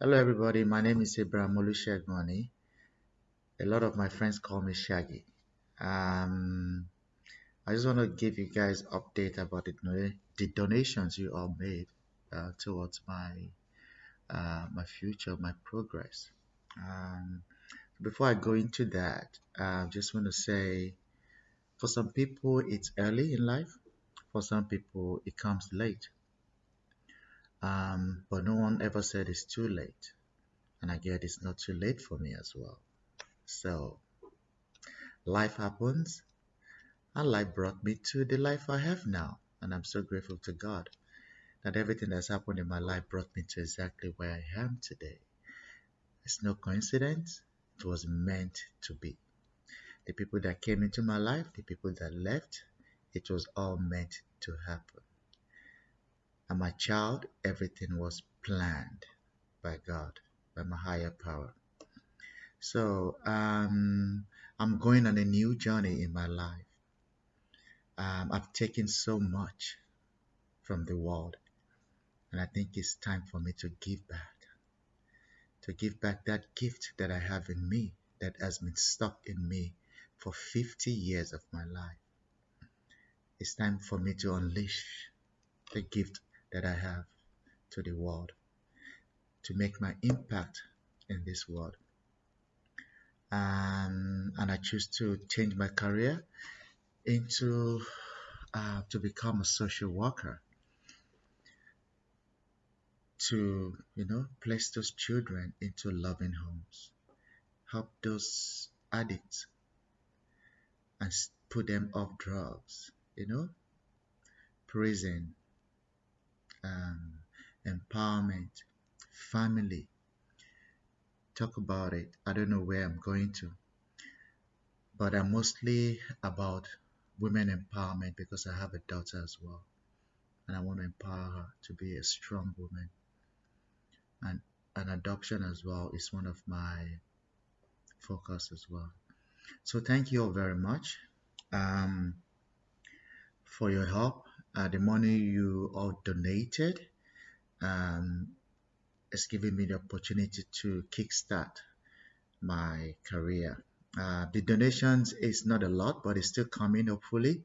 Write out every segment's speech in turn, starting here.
Hello everybody, my name is Abraham Olushegmani. A lot of my friends call me Shaggy. Um, I just want to give you guys update about the, the donations you all made uh, towards my uh, my future, my progress. Um, before I go into that, I just want to say for some people it's early in life, for some people it comes late. Um, but no one ever said it's too late. And I get it's not too late for me as well. So, life happens, and life brought me to the life I have now. And I'm so grateful to God that everything that's happened in my life brought me to exactly where I am today. It's no coincidence, it was meant to be. The people that came into my life, the people that left, it was all meant to happen. I'm a child, everything was planned by God, by my higher power. So um, I'm going on a new journey in my life. Um, I've taken so much from the world, and I think it's time for me to give back. To give back that gift that I have in me that has been stuck in me for 50 years of my life. It's time for me to unleash the gift that I have to the world to make my impact in this world. Um, and I choose to change my career into uh, to become a social worker to you know place those children into loving homes help those addicts and put them off drugs you know prison um, empowerment, family. Talk about it. I don't know where I'm going to, but I'm mostly about women empowerment because I have a daughter as well, and I want to empower her to be a strong woman. And an adoption as well is one of my focus as well. So thank you all very much um, for your help uh, the money you all donated um, is giving me the opportunity to kickstart my career. Uh, the donations is not a lot, but it's still coming hopefully.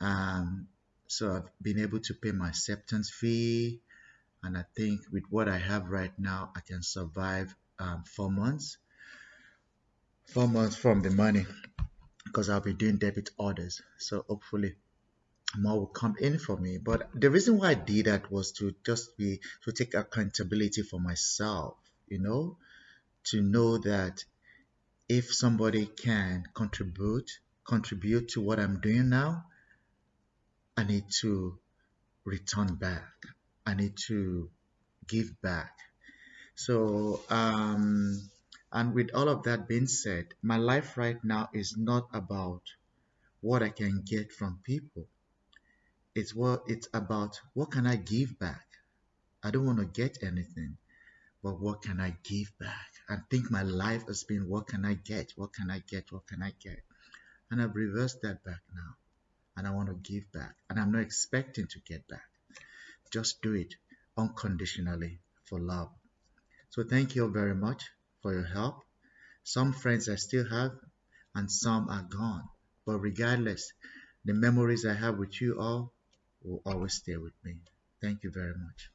Um, so I've been able to pay my acceptance fee, and I think with what I have right now, I can survive um, four months. Four months from the money, because I'll be doing debit orders. So hopefully more will come in for me. But the reason why I did that was to just be to take accountability for myself, you know, to know that if somebody can contribute contribute to what I'm doing now, I need to return back. I need to give back. So um and with all of that being said, my life right now is not about what I can get from people it's what it's about what can I give back? I don't want to get anything, but what can I give back? I think my life has been what can I get? What can I get? What can I get? And I've reversed that back now. And I want to give back. And I'm not expecting to get back. Just do it unconditionally for love. So thank you very much for your help. Some friends I still have and some are gone. But regardless, the memories I have with you all will always stay with me. Thank you very much.